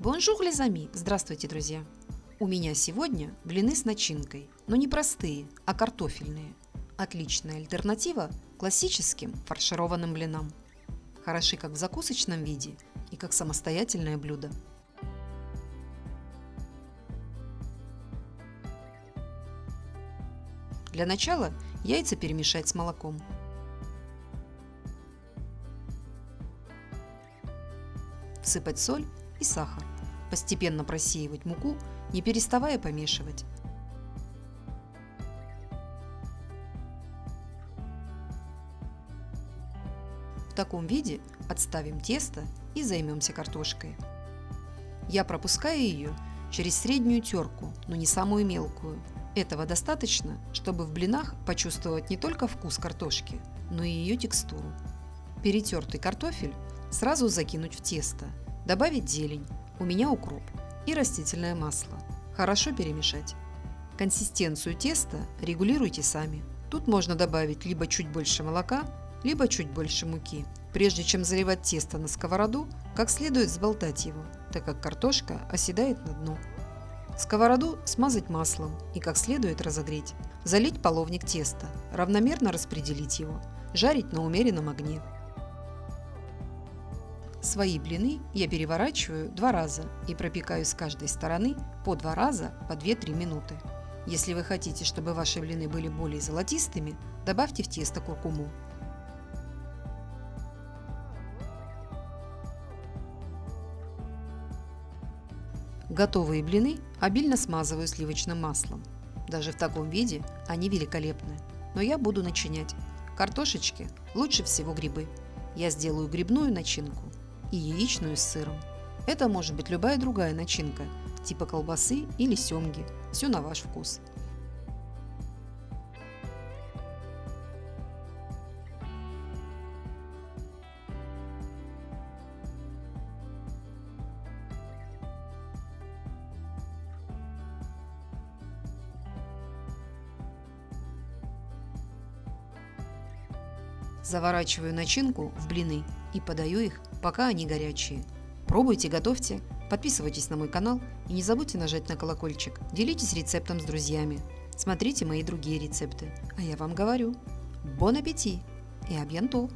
Bonjour, les amis! Здравствуйте, друзья! У меня сегодня блины с начинкой, но не простые, а картофельные. Отличная альтернатива классическим фаршированным блинам. Хороши как в закусочном виде и как самостоятельное блюдо. Для начала яйца перемешать с молоком. Всыпать соль и сахар. Постепенно просеивать муку, не переставая помешивать. В таком виде отставим тесто и займемся картошкой. Я пропускаю ее через среднюю терку, но не самую мелкую. Этого достаточно, чтобы в блинах почувствовать не только вкус картошки, но и ее текстуру. Перетертый картофель сразу закинуть в тесто, добавить зелень, у меня укроп и растительное масло. Хорошо перемешать. Консистенцию теста регулируйте сами. Тут можно добавить либо чуть больше молока, либо чуть больше муки. Прежде чем заливать тесто на сковороду, как следует взболтать его, так как картошка оседает на дно. Сковороду смазать маслом и как следует разогреть. Залить половник теста, равномерно распределить его, жарить на умеренном огне. Свои блины я переворачиваю два раза и пропекаю с каждой стороны по два раза по 2-3 минуты. Если вы хотите, чтобы ваши блины были более золотистыми, добавьте в тесто куркуму. Готовые блины обильно смазываю сливочным маслом. Даже в таком виде они великолепны. Но я буду начинять. Картошечки лучше всего грибы. Я сделаю грибную начинку и яичную с сыром. Это может быть любая другая начинка, типа колбасы или семги. Все на ваш вкус. Заворачиваю начинку в блины и подаю их, пока они горячие. Пробуйте, готовьте, подписывайтесь на мой канал и не забудьте нажать на колокольчик. Делитесь рецептом с друзьями. Смотрите мои другие рецепты. А я вам говорю, бон аппетит и абьянто!